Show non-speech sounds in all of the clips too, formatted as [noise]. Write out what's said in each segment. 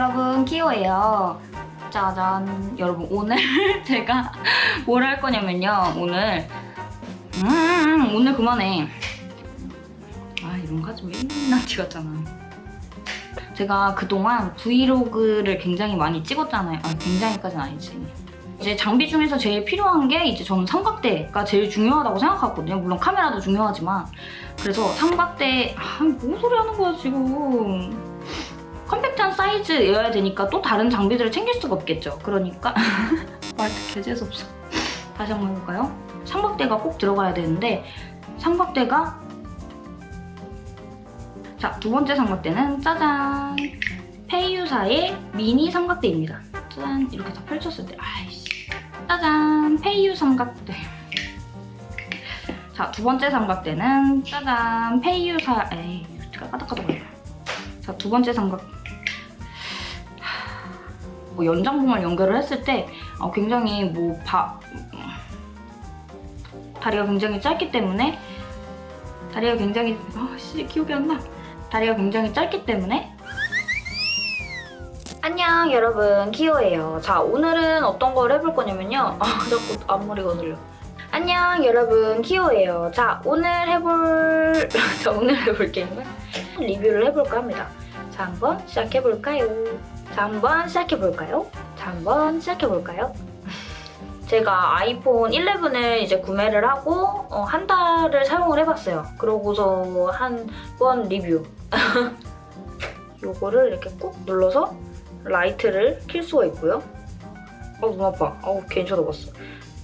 여러분 키오예요. 짜잔. 여러분 오늘 [laughs] 제가 뭘 할 거냐면요. 오늘 음 오늘 그만해. 아 이런 거 하지 맨날 티 같잖아. 제가 그동안 브이로그를 굉장히 많이 찍었잖아요. 아 굉장히까지는 아니지. 이제 장비 중에서 제일 필요한 게 이제 저는 삼각대가 제일 중요하다고 생각하거든요. 물론 카메라도 중요하지만. 그래서 삼각대 아뭔 소리 하는 거야 지금 컴팩트한 사이즈여야 되니까 또 다른 장비들을 챙길 수가 없겠죠. 그러니까 [laughs] 말도 개재수없어. 다시 한번 해볼까요? 삼각대가 꼭 들어가야 되는데 삼각대가 자, 두 번째 삼각대는 짜잔! 페이유사의 미니 삼각대입니다. 짠! 이렇게 다 펼쳤을 때 아이씨 짜잔! 페이유 삼각대 자, 두 번째 삼각대는 짜잔! 페이유사 에이, 까닥까닥 거려 자, 두 번째 삼각 뭐 연장봉을 연결을 했을 때 어, 굉장히 뭐 바, 다리가 굉장히 짧기 때문에 다리가 굉장히 아씨 기억이 안 나. 다리가 굉장히 짧기 때문에 안녕 여러분 키오예요. 자 오늘은 어떤 걸 해볼 거냐면요. 아 [laughs] 자꾸 앞머리가 들려. 안녕 여러분 키오예요. 자 오늘 해볼 [laughs] 자 오늘 해볼 게임은 리뷰를 해볼까 합니다. 자 한번 시작해볼까요? 자, 한번 시작해볼까요? 자, 한번 시작해볼까요? 제가 아이폰 11을 이제 구매를 하고 어, 한 달을 사용을 해봤어요. 그러고서 한 번 리뷰. [laughs] 요거를 이렇게 꾹 눌러서 라이트를 킬 수가 있고요. 어우, 눈 아파. 어우, 괜히 쳐다봤어.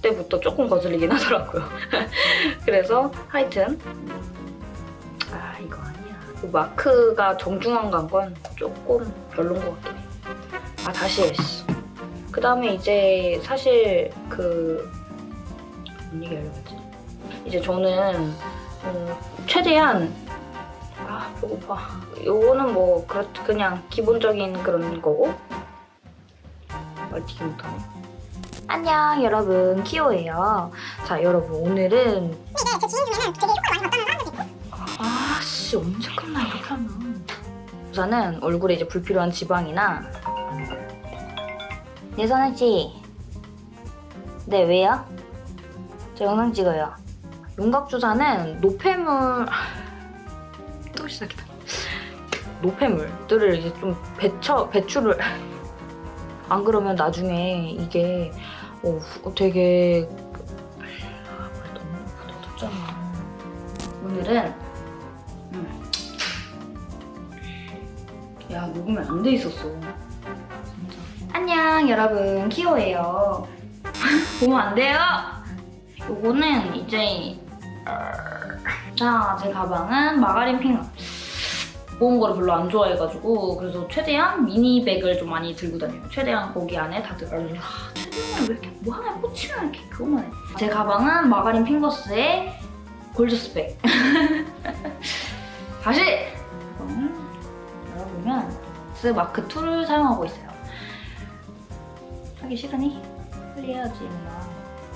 그때부터 조금 거슬리긴 [laughs] 하더라고요. 그래서 하여튼. 그 마크가 정중한 건 조금 별론 것 같긴 해. 아 다시 했어. 그 다음에 이제 사실 그... 뭔 얘기 하려고 했지? 이제 저는 음, 최대한 아 배고파. 요거는 뭐 그렇, 그냥 기본적인 그런 거고 말티기 못하네. 안녕 여러분 키오예요. 자 여러분 오늘은 이게 제 지인 중에는 되게 효과가 많이 봤다는 아씨 언제 끝나 이렇게 하면 우선은 얼굴에 이제 불필요한 지방이나 네 선우 씨. 네 왜요? 저 영상 찍어요. 윤곽 주사는 노폐물 [laughs] 또 시작이다. 노폐물들을 이제 좀 배쳐 배출을 [laughs] 안 그러면 나중에 이게 어, 되게 아, 너무 묻어졌잖아. 오늘은 야 녹으면 안돼 있었어. 안녕 여러분. 키오예요. [laughs] 보면 안 돼요? 요거는 이제 자 제 가방은 마가린 핑 무거운 거를 별로 안 좋아해가지고 그래서 최대한 미니백을 좀 많이 들고 다녀요. 최대한 거기 안에 다 들어가요 아, 최대한 왜 이렇게 뭐 하나 꽂히면 이렇게 그것만 해 제 가방은 마가린 핑거스의 골저스백. [laughs] 다시 열어보면 스 마크 2를 사용하고 있어요. 하기 싫으니? 해야지 임마.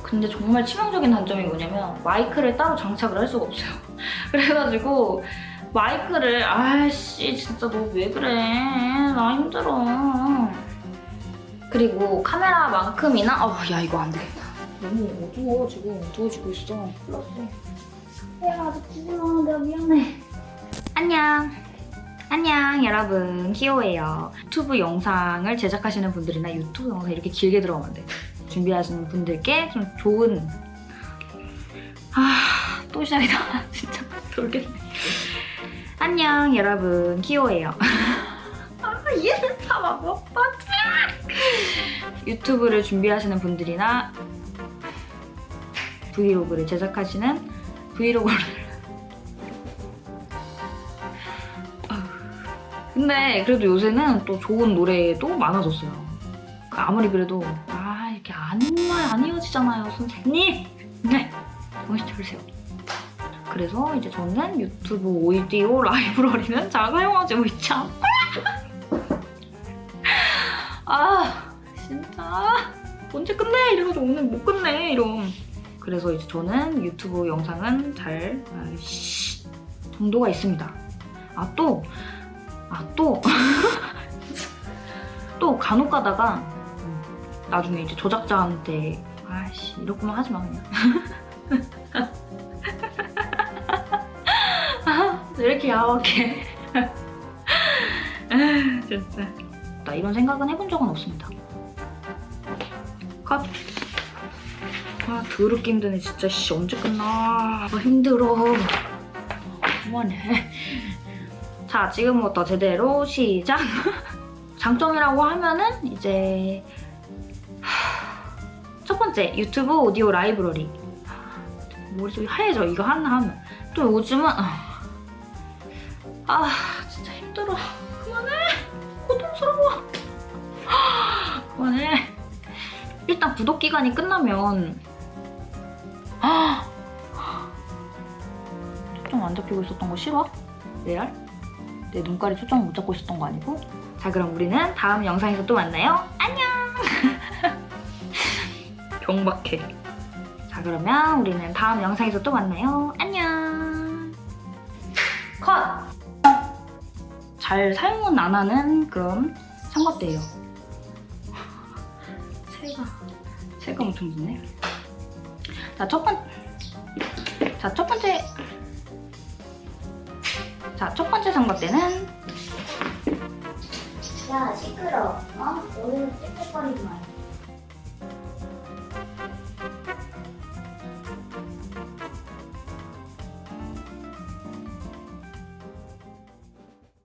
근데 정말 치명적인 단점이 뭐냐면 마이크를 따로 장착을 할 수가 없어요. [laughs] 그래가지고 마이크를 아씨 진짜 너 왜 그래? 나 힘들어. 그리고 카메라만큼이나 어야 이거 안 되겠다. 너무 어두워 지금. 어두워지고 있어. 플러스 야 아직 지지마 내가 미안해. 안녕 안녕 여러분. 키오예요. 유튜브 영상을 제작하시는 분들이나 유튜브 영상 이렇게 길게 들어가면 돼. 준비하시는 분들께 좀 좋은 아 또 시작이다. [laughs] 진짜 돌겠네. 안녕 여러분. 키오예요. [laughs] 아 얘는 참아 못 봤지. 유튜브를 준비하시는 분들이나 브이로그를 제작하시는 브이로그를 근데 그래도 요새는 또 좋은 노래도 많아졌어요. 그 아무리 그래도 아 이렇게 안만 안 이어지잖아요 선생님. 네 정신 차리세요. 그래서 이제 저는 유튜브 오디오 라이브러리는 잘 사용하고 있지 않고 아 진짜 언제 끝내 이래가지고 오늘 못 끝내 이런 그래서 이제 저는 유튜브 영상은 잘 아이씨 정도가 있습니다. 아또 아 또? [laughs] 또 간혹 가다가 음, 나중에 이제 조작자한테 아씨 거면 하지 마 그냥. 아, [laughs] 왜 이렇게 야박해. 아, [laughs] 진짜. 나 이런 생각은 해본 적은 없습니다. 컷. 아, 더럽게 힘드네. 진짜, 씨, 언제 끝나. 아, 힘들어. 그만해. 자, 지금부터 제대로 시작. [laughs] 장점이라고 하면은, 이제, 하, 첫 번째, 유튜브 오디오 라이브러리. 머릿속이 하얘져, 이거 하나 하면. 또 요즘은, 아, 아 진짜 힘들어. 그만해. 고통스러워. 그만해. 일단 구독 기간이 끝나면 아 초점 안 잡히고 있었던 거 싫어? 레알? 내 눈깔이 초점을 못 잡고 있었던 거 아니고? 자 그럼 우리는 다음 영상에서 또 만나요. 안녕. [laughs] 병박해. 자 그러면 우리는 다음 영상에서 또 만나요. 안녕. 컷. 잘 사용은 안 하는 그런 삼각대예요. [laughs] 새가 새가 엄청 짖네. 자, 첫 번, 자, 첫 번째, 자, 첫 번째 삼각대는 야 시끄러. 어? 오늘 찝찝거리지 마.